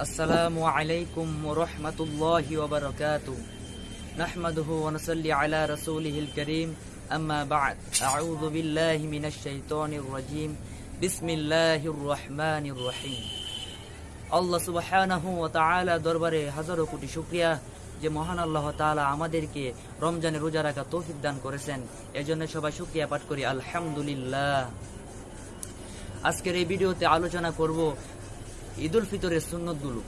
السلام عليكم ورحمة الله وبركاته نحمده ونصلي على رسوله الكريم أما بعد أعوذ بالله من الشيطان الرجيم بسم الله الرحمن الرحيم আল্লাহ সুবহানাহু ওয়া তাআলা দরবারে হাজারো কোটি শুকরিয়া যে মহান আল্লাহ তাআলা আমাদেরকে রমজানে রোজা রাখা তৌফিক দান করেছেন এজন্য সবাই শুকরিয়া পাঠ করি আলহামদুলিল্লাহ আজকের এই ভিডিওতে আলোচনা করব ঈদুল ফিতরের সুন্নতগুলো।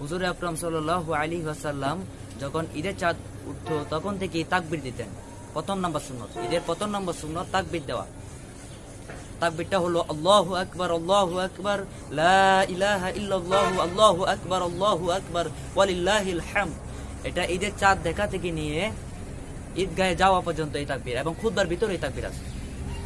হুজুর আকরম সাল্লাহ আলী ওয়াসাল্লাম যখন ঈদের চাঁদ উঠতো, তখন থেকে তাকবির দিতেন। প্রথম নাম্বার সুন্নত। ঈদের প্রথম নাম্বার সুন্নত, তাকবির দেওয়া। তাকবিরটা হলো আল্লাহু আকবার আল্লাহু আকবার, লা ইলাহা ইল্লাল্লাহু, আল্লাহু আকবার আল্লাহু আকবার এটা ঈদের চাঁদ দেখা থেকে নিয়ে ঈদগাহে যাওয়া পর্যন্ত এই তাকবির, এবং খুদবার ভিতরে এই তাকবির আছে।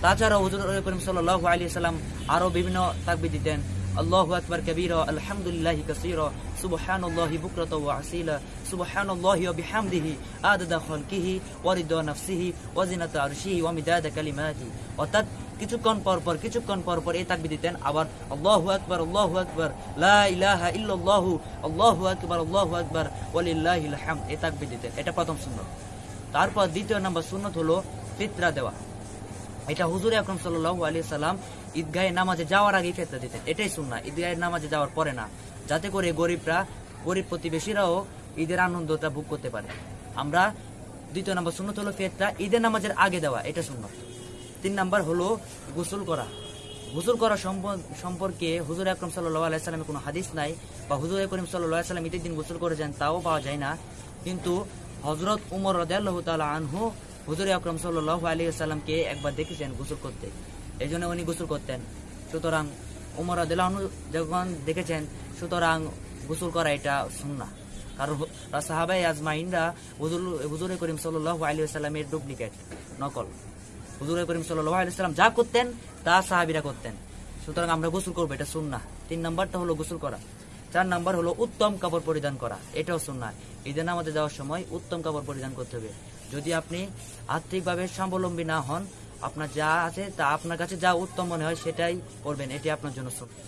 তাছাড়া হুজুর করিম সাল্লাল্লাহু আলাইহি সাল্লাম আরও বিভিন্ন তাকবির দিতেন। আল্লাহু আকবার কবীরা, আলহামদুলিল্লাহি কাসীরা, সুবহানাল্লাহি বুকরাতা ওয়া আসীলা, সুবহানাল্লাহি বিহামদিহি আদাদা খালকিহি ওয়া রিদা নাফসিহি ওয়া জিনাতা আরশিহি ওয়া মিদাদা কালিমাতি। অর্থাৎ কিছুক্ষণ পর পর, কিছুক্ষণ পর পর এই তাকবির দিতেন আবার আল্লাহু আকবার আল্লাহু আকবার, লা ইলাহা ইল্লাল্লাহু, আল্লাহু আকবার আল্লাহু আকবার ওয়ালিল্লাহিল হামদ এই তাকবির দিতেন। এটা প্রথম সুন্নত। তারপর দ্বিতীয় নাম্বার সুন্নত হলো ফিতরা দেওয়া। এটা হুজুর আকরম সাল্লাহ আলী সাল্লাম ঈদগাহে নামাজে যাওয়ার আগে ফেতরা দিতেন। এটাই শুননা ঈদগাহের নামাজে যাওয়ার পরে না, যাতে করে গরিবরা, গরিব প্রতিবেশীরাও ঈদের আনন্দটা ভোগ করতে পারে। আমরা দ্বিতীয় নম্বর সুন্নত হলো ফেতরা ঈদের নামাজের আগে দেওয়া, এটা সুন্নত তিন নাম্বার হলো গোসল করা। গোসল করা সম্প- সম্পর্কে হুজুর আকরম সাল্লাহ আলাইসাল্লামের কোনো হাদিস নাই, বা হুজুর করিম সাল্লাহ সাল্লাম ঈদের দিন গোসল করেছেন, তাও পাওয়া যায় না। কিন্তু হজরত উমর রদাল্লাহ তালা আনহু হুজুর আকরম সাল্লাহ আলী সাল্লামকে একবার দেখেছেন গোসল করতে। এই জন্য উনি গোসল করতেন। সুতরাং উমর রদাল্লাহ যখন দেখেছেন, সুতরাং গোসল করা এটা সুন্না কারণ সাহাবাই আজমাইনরা হুজুর হুজুর করিম সাল্লাহ আলী সাল্লামের ডুপ্লিকেট, নকল। হুজুর করিম সাল্লাহ আলী সাল্লাম যা করতেন, তা সাহাবিরা করতেন। সুতরাং আমরা গোসল করব, এটা সুন্না তিন নম্বরটা হলো গোসল করা। চার নাম্বার হলো উত্তম কাপড় পরিধান করা, এটাও সুন্না ঈদের নামাজে যাওয়ার সময় উত্তম কাপড় পরিধান করতে হবে। যদি আপনি আর্থিকভাবে স্বাবলম্বী না হন আপনার যা আছে, তা আপনার কাছে যা উত্তম মনে হয় সেটাই করবেন। এটি আপনার জন্য সুন্নাহ।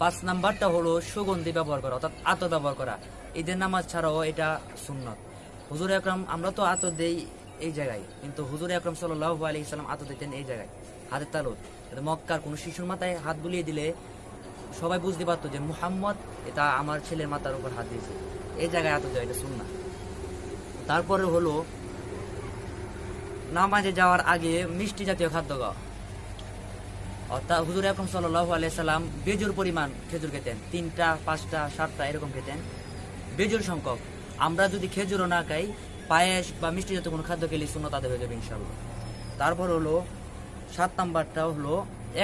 পাঁচ নাম্বারটা হলো সুগন্ধি ব্যবহার করা, অর্থাৎ আতর ব্যবহার করা। ঈদের নামাজ ছাড়াও এটা সুন্নত। হুজুর আকরম, আমরা তো আতর দেই এই জায়গায়, কিন্তু হুজুর আকরম সাল্লাহ আলী ইসলাম আতর দিতেন এই জায়গায়, হাতের তালুত মক্কার কোনো শিশুর মাথায় হাত বুলিয়ে দিলে সবাই বুঝতে পারতো যে মুহাম্মদ এটা আমার ছেলের মাথার উপর হাত দিয়েছে। এই জায়গায় আতর দেওয়া এটা সুন্না তারপরে হলো নামাজে যাওয়ার আগে মিষ্টি জাতীয় খাদ্য খাওয়া অর্থাৎ হুজুর আকরম সাল্লাহ আলাইসাল্লাম বেজুর পরিমাণ খেজুর খেতেন। তিনটা, পাঁচটা, সাতটা এরকম খেতেন। বেজুর সংখ্যক। আমরা যদি খেজুরও না খাই, পায়েস বা মিষ্টি জাতীয় কোনো খাদ্য খেলে শূন্য তাদের হয়ে যাবে ইনশাল্লাহ তারপর হলো, সাত নাম্বারটা হলো,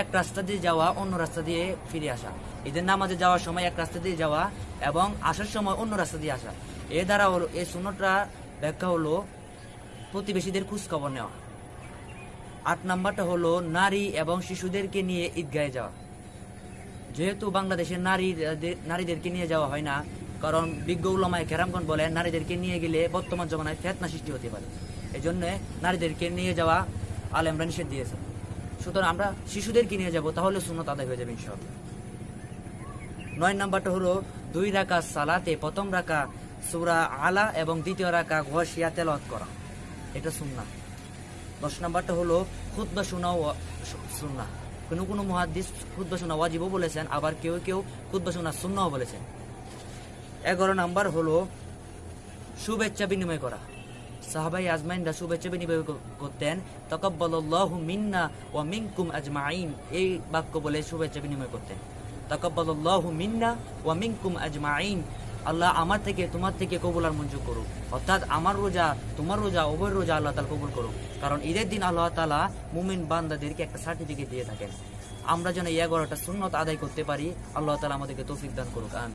এক রাস্তা দিয়ে যাওয়া, অন্য রাস্তা দিয়ে ফিরে আসা। ঈদের নামাজে যাওয়ার সময় এক রাস্তা দিয়ে যাওয়া এবং আসার সময় অন্য রাস্তা দিয়ে আসা। এ দ্বারা হলো এই শূন্যটা ব্যাখ্যা হলো প্রতিবেশীদের খোঁজখবর নেওয়া। আট নাম্বারটা হলো নারী এবং শিশুদেরকে নিয়ে ঈদগাহে যাওয়া। যেহেতু বাংলাদেশের নারী নারীদেরকে নিয়ে যাওয়া হয় না, কারণ বিজ্ঞ উলামায় কেরামগণ বলেন, নারীদেরকে নিয়ে গেলে বর্তমান জমানায় ফেতনা সৃষ্টি হতে পারে। এই জন্যে নারীদেরকে নিয়ে যাওয়া আলেমরা নিষেধ দিয়েছে। সুতরাং আমরা শিশুদেরকে নিয়ে যাব, তাহলে সুন্নত আদায় হয়ে যাবে ইনশাআল্লাহ। নয় নাম্বারটা হলো দুই রাকা সালাতে প্রথম রাকা সুরা আলা এবং দ্বিতীয় রাকা ঘষিয়া তেলাওয়াত করা। এটা সুন্না দশ নাম্বারটা হলো খুদ্া শোনা সুন্না কোনো কোনো মহাদিস খুদ্া শোনা ওয়াজিবও বলেছেন, আবার কেউ কেউ খুদ্া শোনা সুন্নাও বলেছেন। এগারো নাম্বার হলো, শুভেচ্ছা বিনিময় করা। সাহাবাই আজমাইনরা শুভেচ্ছা বিনিময় করতেন, তকব্বালাল্লাহু মিন্না ওয়া মিনকুম আজমাইন এই বাক্য বলে শুভেচ্ছা বিনিময় করতেন। তকব্বালাল্লাহু মিন্না ওয়া মিনকুম আজমাইন আল্লাহ আমার থেকে, তোমার থেকে কবুল আর মঞ্জুর করুক। অর্থাৎ আমার রোজা, তোমার রোজা উভয় রোজা আল্লাহ তালা কবুল করুক। কারণ ঈদের দিন আল্লাহ তালা মুমিন বান্দাদেরকে একটা সার্টিফিকেট দিয়ে থাকেন। আমরা যেন এগারোটা সুন্নত আদায় করতে পারি, আল্লাহ তালা আমাদেরকে তৌফিক দান করুক